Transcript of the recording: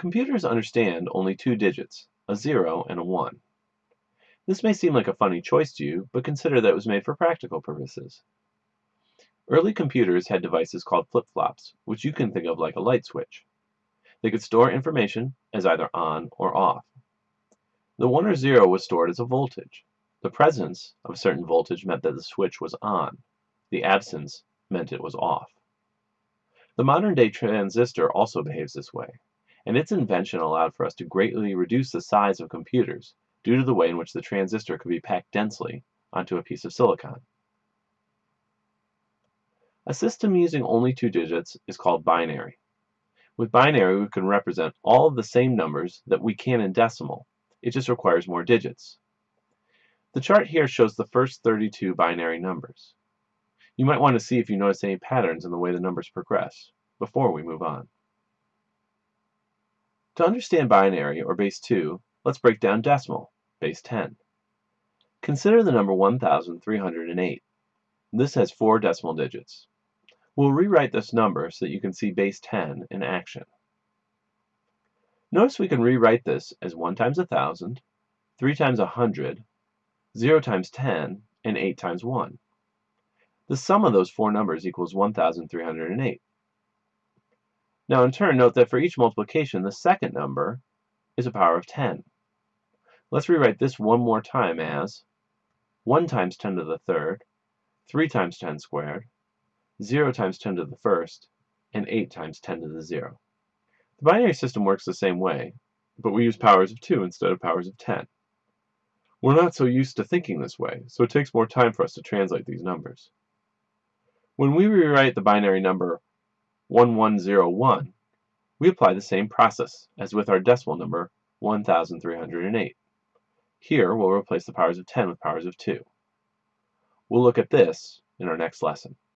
Computers understand only two digits, a 0 and a 1. This may seem like a funny choice to you, but consider that it was made for practical purposes. Early computers had devices called flip-flops, which you can think of like a light switch. They could store information as either on or off. The 1 or 0 was stored as a voltage. The presence of a certain voltage meant that the switch was on. The absence meant it was off. The modern-day transistor also behaves this way, and its invention allowed for us to greatly reduce the size of computers due to the way in which the transistor could be packed densely onto a piece of silicon. A system using only two digits is called binary. With binary, we can represent all of the same numbers that we can in decimal. It just requires more digits. The chart here shows the first 32 binary numbers. You might want to see if you notice any patterns in the way the numbers progress before we move on. To understand binary, or base 2, let's break down decimal, base 10. Consider the number 1308. This has four decimal digits. We'll rewrite this number so that you can see base 10 in action. Notice we can rewrite this as 1 times 1,000, 3 times 100, 0 times 10, and 8 times 1. The sum of those four numbers equals 1,308. Now in turn, note that for each multiplication, the second number is a power of 10. Let's rewrite this one more time as 1 times 10 to the third, 3 times 10 squared, 0 times 10 to the first, and 8 times 10 to the 0. The binary system works the same way, but we use powers of 2 instead of powers of 10. We're not so used to thinking this way, so it takes more time for us to translate these numbers. When we rewrite the binary number 1101, we apply the same process as with our decimal number 1308. Here, we'll replace the powers of 10 with powers of 2. We'll look at this in our next lesson.